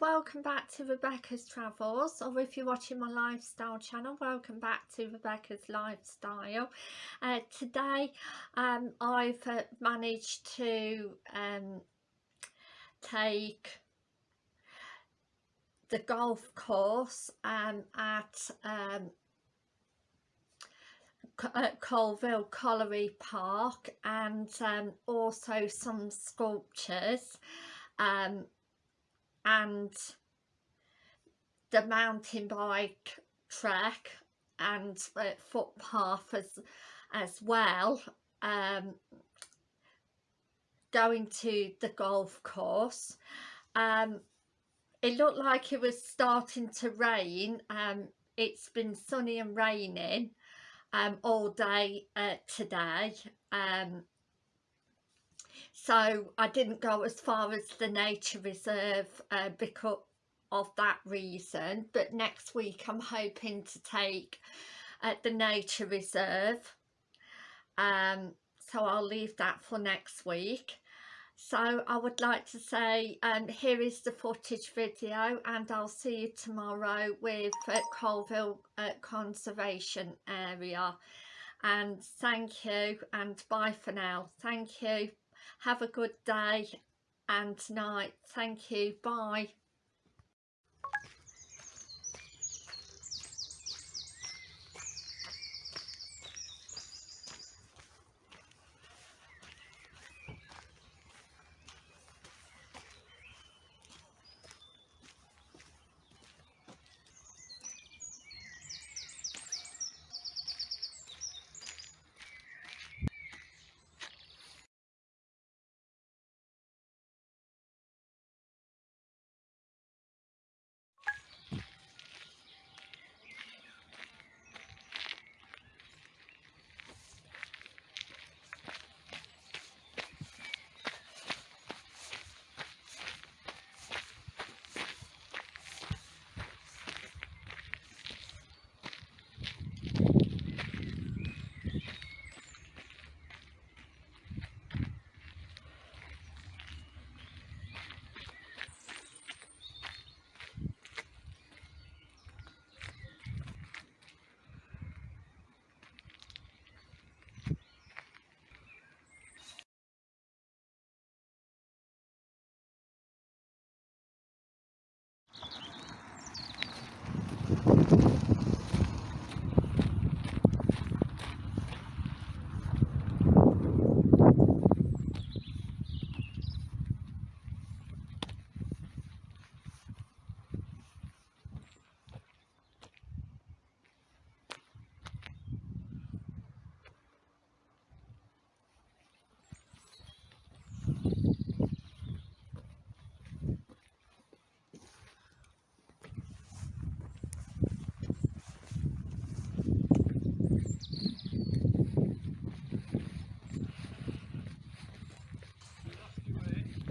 Welcome back to Rebecca's Travels or if you're watching my lifestyle channel, welcome back to Rebecca's Lifestyle. Uh, today um, I've uh, managed to um, take the golf course um, at um, at Coalville Colliery Park and um, also some sculptures um, and the mountain bike track and uh, footpath as as well um, going to the golf course. Um, it looked like it was starting to rain. Um, it's been sunny and raining um, all day uh, today. Um, so I didn't go as far as the nature reserve uh, because of that reason but next week I'm hoping to take uh, the nature reserve. Um, so I'll leave that for next week. So I would like to say um, here is the footage video and I'll see you tomorrow with uh, Coalville uh, Conservation Area. And thank you and bye for now. Thank you have a good day and night. Thank you. Bye